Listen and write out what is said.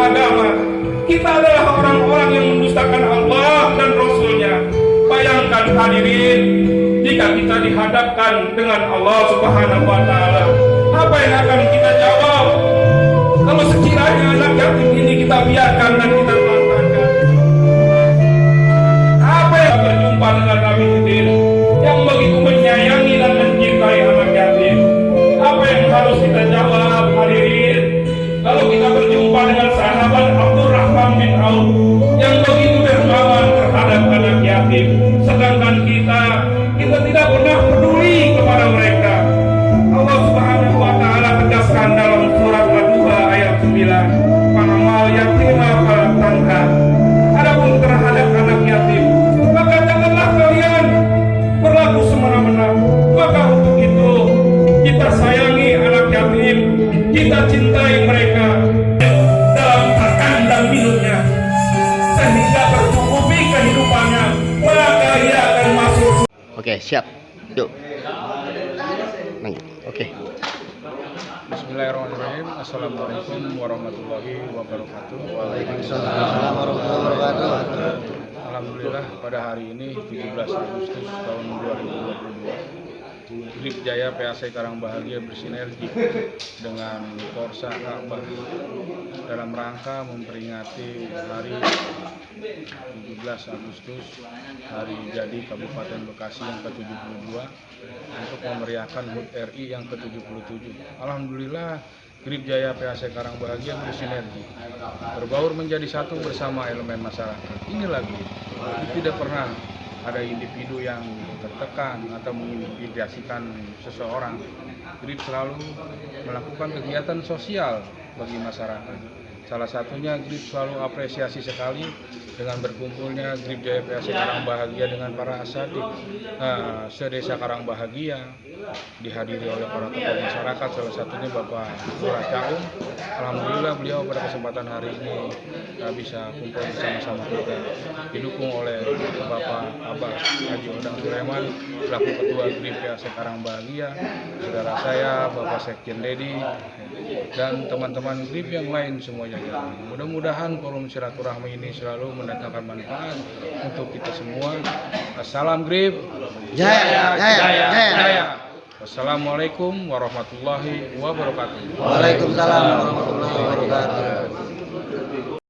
agama kita adalah orang-orang yang mendustakan Allah dan Rasulnya. Bayangkan hadirin jika kita dihadapkan dengan Allah subhanahu wa ta'ala apa yang akan kita jawab? Kalau sekiranya anak yatim ini kita biarkan dan kita manfaatkan apa yang berjumpa dengan kami hadirin? Peduli kepada mereka. Allah Subhanahu wa taala tegaskan dalam surat Ad-Duha ayat 9, "Fanamal yatima fala tanha." Adapun terhadap anak yatim, maka janganlah kalian berlaku semena-mena. Maka untuk itu kita sayangi anak yatim, kita cintai mereka dalam makan dan minumnya sehingga tercukupi kehidupannya maka ia akan masuk Oke, siap. Yuk. Nang. Oke. Bismillahirrahmanirrahim. Assalamualaikum warahmatullahi wabarakatuh. Waalaikumsalam warahmatullahi wabarakatuh. Alhamdulillah pada hari ini 17 Agustus tahun 2022 Grip Jaya PAC Karang Bahagia bersinergi dengan Korsa Ka'bah dalam rangka memperingati hari 17 Agustus hari jadi Kabupaten Bekasi yang ke-72 untuk memeriahkan HUT RI yang ke-77. Alhamdulillah Grip Jaya PAC Karang Bahagia bersinergi berbaur menjadi satu bersama elemen masyarakat. Ini lagi tidak pernah ada individu yang tertekan atau mengintimidasikan seseorang. Grip selalu melakukan kegiatan sosial bagi masyarakat. Salah satunya Grip selalu apresiasi sekali dengan berkumpulnya Grip PAC Karang Bahagia dengan para asatid nah, sedesa Karang Bahagia dihadiri oleh para tokoh masyarakat salah satunya Bapak Lurah Caum. Alhamdulillah beliau pada kesempatan hari ini uh, bisa kumpul bersama-sama kita didukung oleh Bapak Abbas Haji Odang Sulaiman selaku Ketua Grip PAC Karang Bahagia, saudara saya Bapak Sekjen Dedi dan teman-teman Grip yang lain semuanya. Mudah-mudahan forum silaturahmi ini selalu mendatangkan manfaat untuk kita semua. Salam Grip. Jaya, jaya, jaya. Wassalamualaikum warahmatullahi wabarakatuh. Waalaikumsalam warahmatullahi wabarakatuh.